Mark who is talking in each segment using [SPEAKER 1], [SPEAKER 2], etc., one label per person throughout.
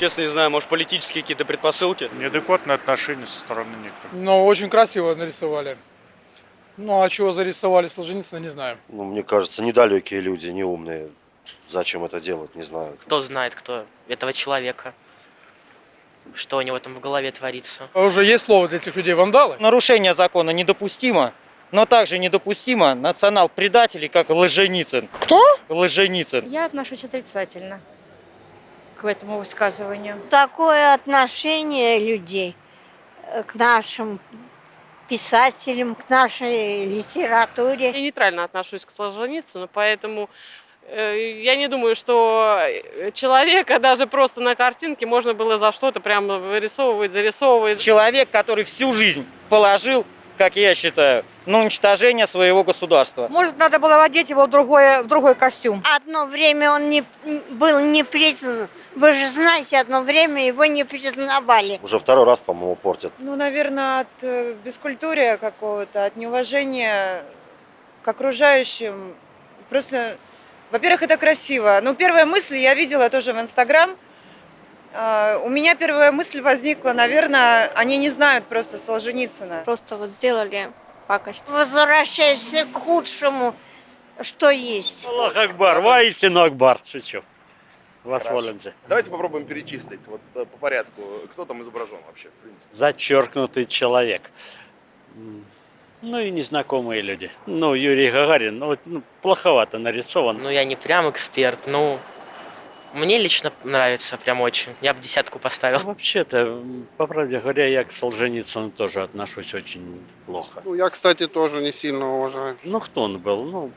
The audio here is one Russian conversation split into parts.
[SPEAKER 1] Честно не знаю, может политические какие-то предпосылки?
[SPEAKER 2] Неадекватное отношение со стороны некоторых.
[SPEAKER 3] Но очень красиво нарисовали. Ну, а чего зарисовали Солженицына, не знаю.
[SPEAKER 4] Ну, мне кажется, недалекие люди, не умные. Зачем это делать, не знаю.
[SPEAKER 5] Кто знает, кто этого человека, что у него там в голове творится.
[SPEAKER 3] А Уже есть слово для этих людей вандалы?
[SPEAKER 6] Нарушение закона недопустимо, но также недопустимо национал-предателей, как Лженицын.
[SPEAKER 3] Кто?
[SPEAKER 6] Лженицын.
[SPEAKER 7] Я отношусь отрицательно к этому высказыванию.
[SPEAKER 8] Такое отношение людей э, к нашим писателям, к нашей литературе.
[SPEAKER 9] Я нейтрально отношусь к Солженицыну, поэтому э, я не думаю, что э, человека даже просто на картинке можно было за что-то прям вырисовывать, зарисовывать.
[SPEAKER 6] Человек, который всю жизнь положил, как я считаю, на уничтожение своего государства.
[SPEAKER 7] Может, надо было одеть его в, другое, в другой костюм.
[SPEAKER 8] Одно время он не, был не признан. Вы же знаете, одно время его не признавали.
[SPEAKER 4] Уже второй раз, по-моему, портят.
[SPEAKER 10] Ну, наверное, от э, бескультурия какого-то, от неуважения к окружающим. Просто, во-первых, это красиво. Ну, первая мысль я видела тоже в Инстаграм. А, У меня первая мысль возникла, наверное, они не знают просто Солженицына.
[SPEAKER 7] Просто вот сделали пакость.
[SPEAKER 8] Возвращаешься к худшему, что есть.
[SPEAKER 11] Аллах Акбар, воистину Акбар. Шучу. Восволенцы.
[SPEAKER 12] Давайте попробуем перечислить вот э, по порядку, кто там изображен вообще, в принципе.
[SPEAKER 11] Зачеркнутый человек. Ну и незнакомые люди. Ну, Юрий Гагарин, ну, вот, ну, плоховато нарисован.
[SPEAKER 5] Ну, я не прям эксперт, ну, мне лично нравится прям очень. Я бы десятку поставил.
[SPEAKER 11] Вообще-то, м, по правде говоря, я к Солженицыну тоже отношусь очень плохо.
[SPEAKER 1] Ну, я, кстати, тоже не сильно уважаю.
[SPEAKER 11] Ну, кто он был? Ну,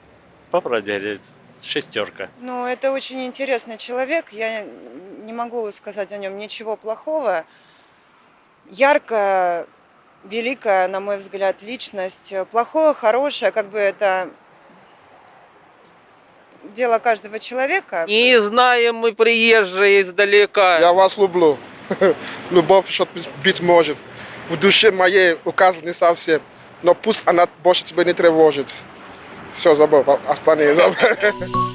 [SPEAKER 11] по правде говоря, шестерка.
[SPEAKER 10] Ну, это очень интересный человек. Я не могу сказать о нем ничего плохого. Яркая, великая, на мой взгляд, личность. Плохое, хорошее, как бы это дело каждого человека.
[SPEAKER 6] Не знаем мы приезжие издалека.
[SPEAKER 1] Я вас люблю. Любовь еще быть может. В душе моей указан не совсем. Но пусть она больше тебя не тревожит. Все, забыл, остальные забыл.